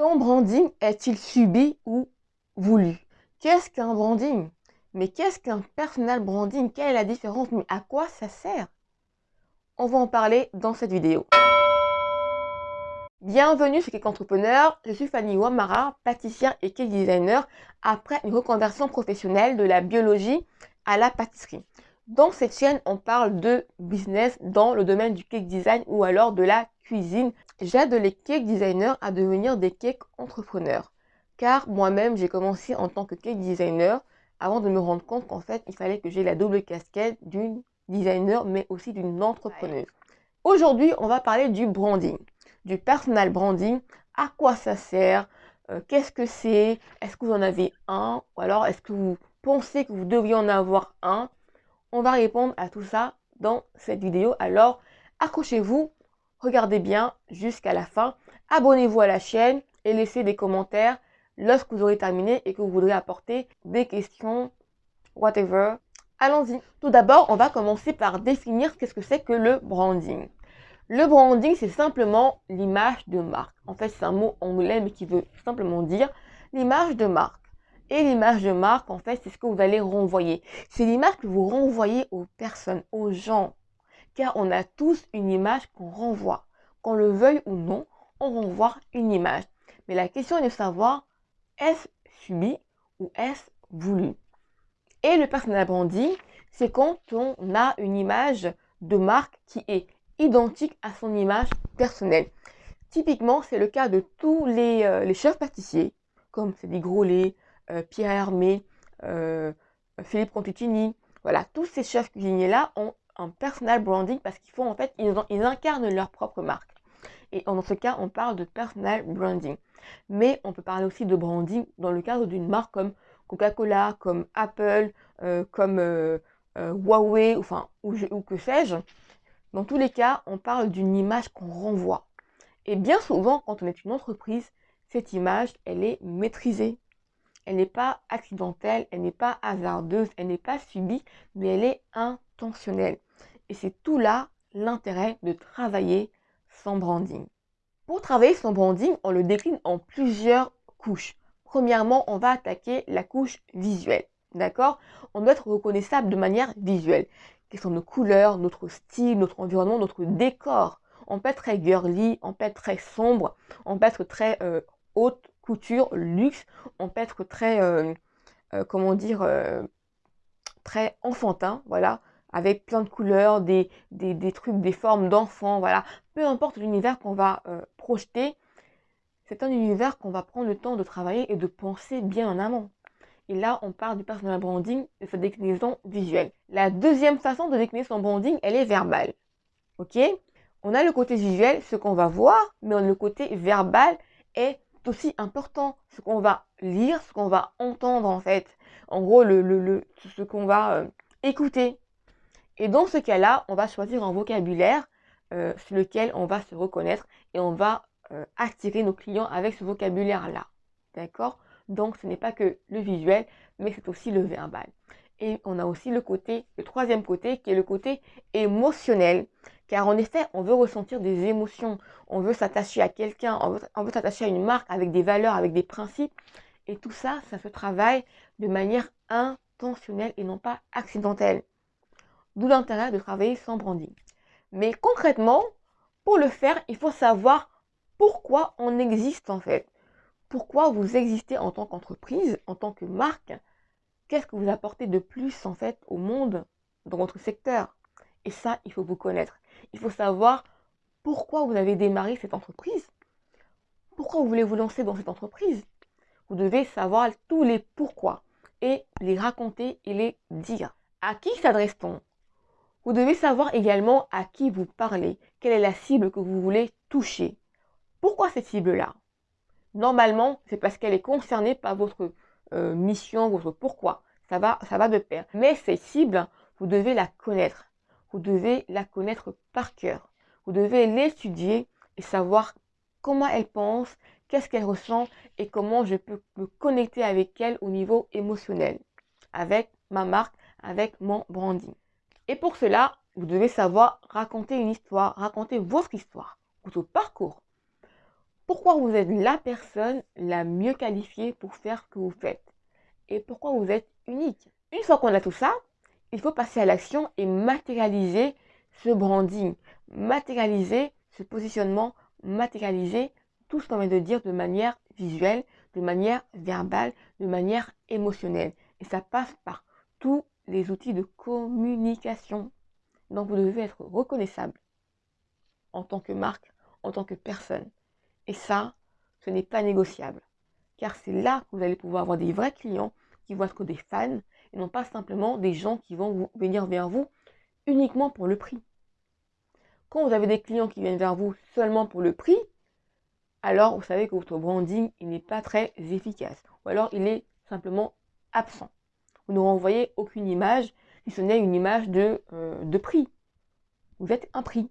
Ton branding est-il subi ou voulu? Qu'est-ce qu'un branding? Mais qu'est-ce qu'un personal branding? Quelle est la différence? Mais à quoi ça sert? On va en parler dans cette vidéo. Bienvenue chez Cake Entrepreneur, je suis Fanny Wamara, pâtissière et cake designer après une reconversion professionnelle de la biologie à la pâtisserie. Dans cette chaîne, on parle de business dans le domaine du cake design ou alors de la cuisine. J'aide les cake designers à devenir des cake entrepreneurs. Car moi-même, j'ai commencé en tant que cake designer avant de me rendre compte qu'en fait, il fallait que j'ai la double casquette d'une designer mais aussi d'une entrepreneuse. Aujourd'hui, on va parler du branding, du personal branding. À quoi ça sert? Euh, Qu'est-ce que c'est? Est-ce que vous en avez un? Ou alors est-ce que vous pensez que vous devriez en avoir un? On va répondre à tout ça dans cette vidéo. Alors, accrochez-vous, regardez bien jusqu'à la fin. Abonnez-vous à la chaîne et laissez des commentaires lorsque vous aurez terminé et que vous voudrez apporter des questions, whatever. Allons-y. Tout d'abord, on va commencer par définir qu'est-ce que c'est que le branding. Le branding, c'est simplement l'image de marque. En fait, c'est un mot anglais, mais qui veut simplement dire l'image de marque. Et l'image de marque, en fait, c'est ce que vous allez renvoyer. C'est l'image que vous renvoyez aux personnes, aux gens. Car on a tous une image qu'on renvoie. Qu'on le veuille ou non, on renvoie une image. Mais la question est de savoir, est-ce subi ou est-ce voulu? Et le personal branding, c'est quand on a une image de marque qui est identique à son image personnelle. Typiquement, c'est le cas de tous les, euh, chefs pâtissiers, comme gros laits, euh, Pierre Hermé, euh, Philippe Conticini. Voilà, tous ces chefs cuisiniers-là ont un personal branding parce qu'ils font en fait, ils, ils incarnent leur propre marque. Et dans ce cas, on parle de personal branding. Mais on peut parler aussi de branding dans le cadre d'une marque comme Coca-Cola, comme Apple, euh, comme Huawei, enfin, ou, ou que sais-je. Dans tous les cas, on parle d'une image qu'on renvoie. Et bien souvent, quand on est une entreprise, cette image, elle est maîtrisée elle n'est pas accidentelle, elle n'est pas hasardeuse, elle n'est pas subie, mais elle est intentionnelle. Et c'est tout là l'intérêt de travailler son branding. Pour travailler son branding, on le décline en plusieurs couches. Premièrement, on va attaquer la couche visuelle. D'accord? On doit être reconnaissable de manière visuelle. Quelles sont nos couleurs, notre style, notre environnement, notre décor? On peut être très girly, on peut être très sombre, on peut être très euh, haute couture, luxe, on peut être très, euh, euh, comment dire, très enfantin, voilà, avec plein de couleurs, des, des, trucs, des formes d'enfants, voilà. Peu importe l'univers qu'on va projeter, c'est un univers qu'on va prendre le temps de travailler et de penser bien en amont. Et là, on parle du personal branding et sa déclinaison visuelle. La deuxième façon de décliner son branding, elle est verbale. Ok? On a le côté visuel, ce qu'on va voir, mais le côté verbal est aussi important ce qu'on va lire, ce qu'on va entendre en fait. En gros, le, le, ce qu'on va euh, écouter. Et dans ce cas-là, on va choisir un vocabulaire euh, sur lequel on va se reconnaître et on va euh, attirer nos clients avec ce vocabulaire-là. D'accord? Donc, ce n'est pas que le visuel, mais c'est aussi le verbal. Et on a aussi le côté, le troisième côté, qui est le côté émotionnel. Car en effet, on veut ressentir des émotions, on veut s'attacher à quelqu'un, on veut, s'attacher à une marque avec des valeurs, avec des principes. Et tout ça, ça se travaille de manière intentionnelle et non pas accidentelle. D'où l'intérêt de travailler sans branding. Mais concrètement, pour le faire, il faut savoir pourquoi on existe en fait. Pourquoi vous existez en tant qu'entreprise, en tant que marque? Qu'est-ce que vous apportez de plus en fait au monde dans votre secteur? Et ça, il faut vous connaître. Il faut savoir pourquoi vous avez démarré cette entreprise. Pourquoi vous voulez vous lancer dans cette entreprise? Vous devez savoir tous les pourquoi et les raconter et les dire. À qui s'adresse-t-on? Vous devez savoir également à qui vous parlez, quelle est la cible que vous voulez toucher. Pourquoi cette cible-là? Normalement, c'est parce qu'elle est concernée par votre euh, mission, votre pourquoi. Ça va, ça va de pair. Mais cette cible, vous devez la connaître vous devez la connaître par cœur. Vous devez l'étudier et savoir comment elle pense, qu'est-ce qu'elle ressent et comment je peux me connecter avec elle au niveau émotionnel, avec ma marque, avec mon branding. Et pour cela, vous devez savoir raconter une histoire, raconter votre histoire, votre parcours. pourquoi vous êtes la personne la mieux qualifiée pour faire ce que vous faites? Et pourquoi vous êtes unique? Une fois qu'on a tout ça, il faut passer à l'action et matérialiser ce branding, matérialiser ce positionnement, matérialiser tout ce qu'on vient de dire de manière visuelle, de manière verbale, de manière émotionnelle. Et ça passe par tous les outils de communication. Donc vous devez être reconnaissable en tant que marque, en tant que personne. Et ça, ce n'est pas négociable. Car c'est là que vous allez pouvoir avoir des vrais clients qui vont être des fans et non pas simplement des gens qui vont venir vers vous uniquement pour le prix. Quand vous avez des clients qui viennent vers vous seulement pour le prix, alors vous savez que votre branding n'est pas très efficace. Ou alors il est simplement absent. Vous ne renvoyez aucune image, si ce n'est une image de, euh, de prix. Vous êtes un prix.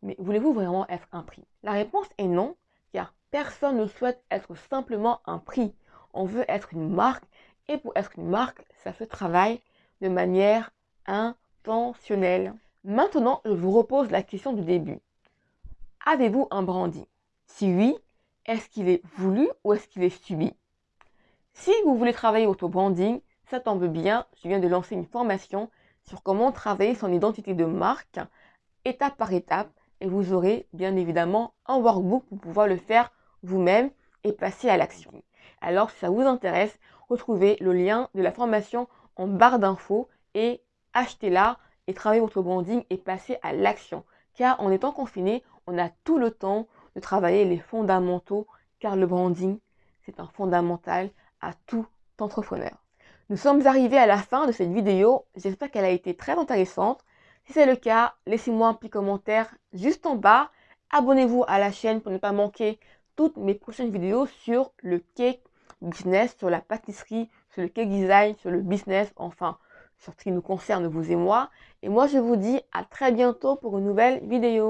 Mais voulez-vous vraiment être un prix? La réponse est non, car personne ne souhaite être simplement un prix. On veut être une marque, et pour être une marque, ça se travaille de manière intentionnelle. Maintenant, je vous repose la question du début. Avez-vous un branding Si oui, est-ce qu'il est voulu ou est-ce qu'il est subi? Si vous voulez travailler votre branding, ça tombe bien, je viens de lancer une formation sur comment travailler son identité de marque étape par étape et vous aurez bien évidemment un workbook pour pouvoir le faire vous-même et passer à l'action. Alors si ça vous intéresse, retrouvez le lien de la formation en barre d'infos et achetez-la et travaillez votre branding et passez à l'action. Car en étant confiné, on a tout le temps de travailler les fondamentaux car le branding, c'est un fondamental à tout entrepreneur. Nous sommes arrivés à la fin de cette vidéo. J'espère qu'elle a été très intéressante. Si c'est le cas, laissez-moi un petit commentaire juste en bas. Abonnez-vous à la chaîne pour ne pas manquer toutes mes prochaines vidéos sur le cake business, sur la pâtisserie, sur le cake design, sur le business, enfin, sur ce qui nous concerne, vous et moi. Et moi, je vous dis à très bientôt pour une nouvelle vidéo.